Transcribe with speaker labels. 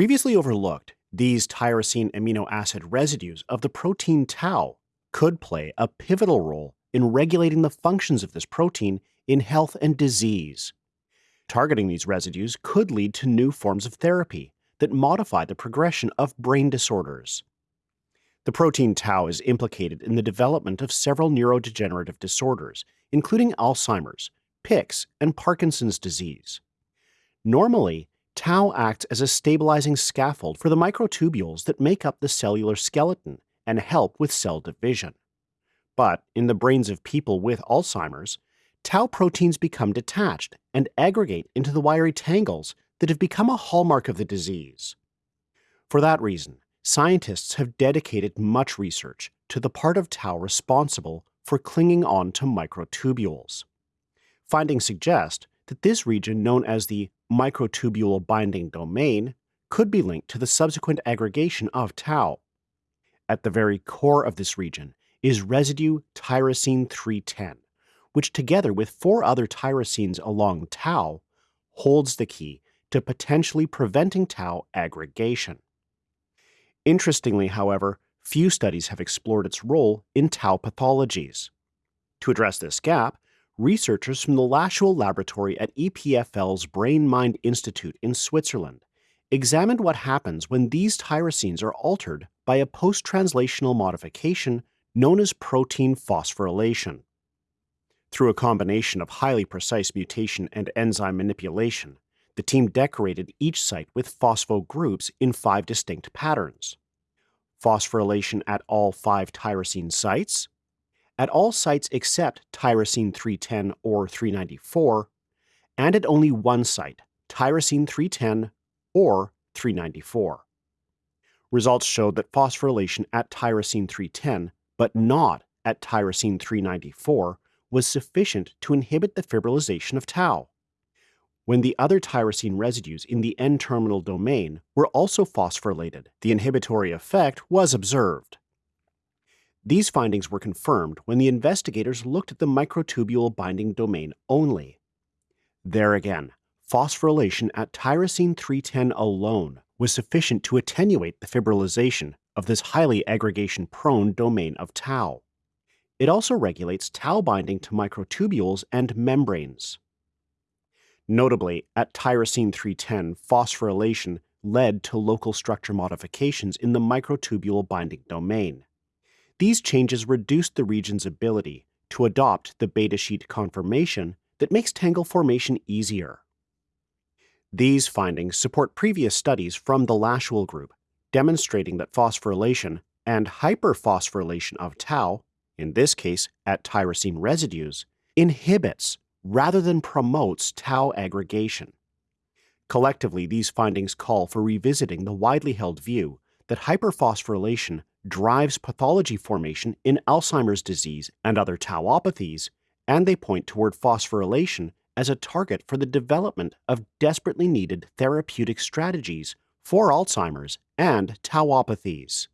Speaker 1: Previously overlooked, these tyrosine amino acid residues of the protein tau could play a pivotal role in regulating the functions of this protein in health and disease. Targeting these residues could lead to new forms of therapy that modify the progression of brain disorders. The protein tau is implicated in the development of several neurodegenerative disorders, including Alzheimer's, Pick's, and Parkinson's disease. Normally, tau acts as a stabilizing scaffold for the microtubules that make up the cellular skeleton and help with cell division. But in the brains of people with Alzheimer's, tau proteins become detached and aggregate into the wiry tangles that have become a hallmark of the disease. For that reason, scientists have dedicated much research to the part of tau responsible for clinging on to microtubules. Findings suggest that this region, known as the microtubule binding domain, could be linked to the subsequent aggregation of tau. At the very core of this region is residue tyrosine 310, which together with four other tyrosines along tau holds the key to potentially preventing tau aggregation. Interestingly, however, few studies have explored its role in tau pathologies. To address this gap, researchers from the Lashuel Laboratory at EPFL's Brain Mind Institute in Switzerland examined what happens when these tyrosines are altered by a post translational modification known as protein phosphorylation. Through a combination of highly precise mutation and enzyme manipulation, the team decorated each site with phospho groups in five distinct patterns. Phosphorylation at all five tyrosine sites, at all sites except tyrosine 310 or 394, and at only one site, tyrosine 310 or 394. Results showed that phosphorylation at tyrosine 310 but not at tyrosine 394, was sufficient to inhibit the fibrillization of tau. When the other tyrosine residues in the N-terminal domain were also phosphorylated, the inhibitory effect was observed. These findings were confirmed when the investigators looked at the microtubule binding domain only. There again, phosphorylation at tyrosine 310 alone was sufficient to attenuate the fibrillization of this highly aggregation prone domain of tau. It also regulates tau binding to microtubules and membranes. Notably, at tyrosine 310, phosphorylation led to local structure modifications in the microtubule binding domain. These changes reduced the region's ability to adopt the beta sheet conformation that makes tangle formation easier. These findings support previous studies from the Lashuel group demonstrating that phosphorylation and hyperphosphorylation of tau, in this case at tyrosine residues, inhibits rather than promotes tau aggregation. Collectively, these findings call for revisiting the widely held view that hyperphosphorylation drives pathology formation in Alzheimer's disease and other tauopathies, and they point toward phosphorylation as a target for the development of desperately needed therapeutic strategies for Alzheimer's and tauopathies.